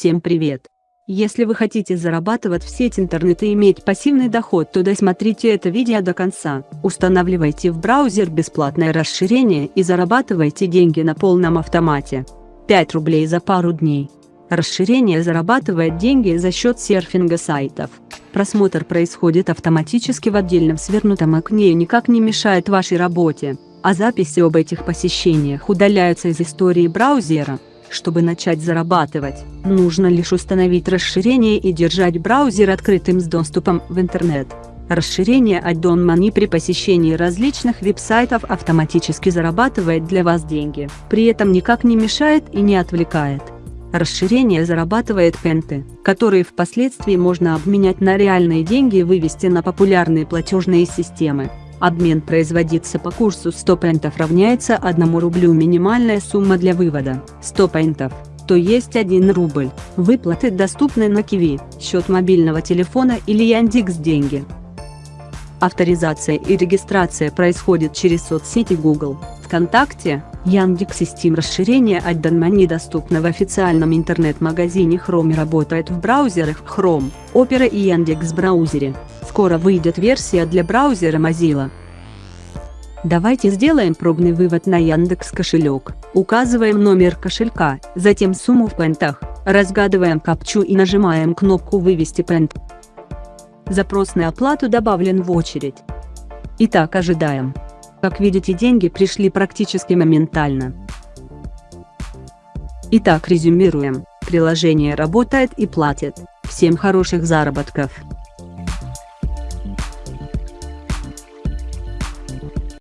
Всем привет! Если вы хотите зарабатывать в сеть интернет и иметь пассивный доход, то досмотрите это видео до конца. Устанавливайте в браузер бесплатное расширение и зарабатывайте деньги на полном автомате. 5 рублей за пару дней. Расширение зарабатывает деньги за счет серфинга сайтов. Просмотр происходит автоматически в отдельном свернутом окне и никак не мешает вашей работе, а записи об этих посещениях удаляются из истории браузера. Чтобы начать зарабатывать, нужно лишь установить расширение и держать браузер открытым с доступом в интернет. Расширение Addon Money при посещении различных веб-сайтов автоматически зарабатывает для вас деньги, при этом никак не мешает и не отвлекает. Расширение зарабатывает пенты, которые впоследствии можно обменять на реальные деньги и вывести на популярные платежные системы. Обмен производится по курсу 100 пентов равняется 1 рублю минимальная сумма для вывода 100 пентов, то есть 1 рубль. Выплаты доступны на Киви, счет мобильного телефона или Яндекс деньги. Авторизация и регистрация происходит через соцсети Google, ВКонтакте, Яндекс и Steam. Расширение от Money доступно в официальном интернет-магазине Chrome и работает в браузерах Chrome, Opera и Яндекс браузере. Скоро выйдет версия для браузера Mozilla. Давайте сделаем пробный вывод на Яндекс кошелек. Указываем номер кошелька, затем сумму в пентах, разгадываем капчу и нажимаем кнопку «Вывести пент». Запрос на оплату добавлен в очередь. Итак, ожидаем. Как видите, деньги пришли практически моментально. Итак, резюмируем. Приложение работает и платит. Всем хороших заработков!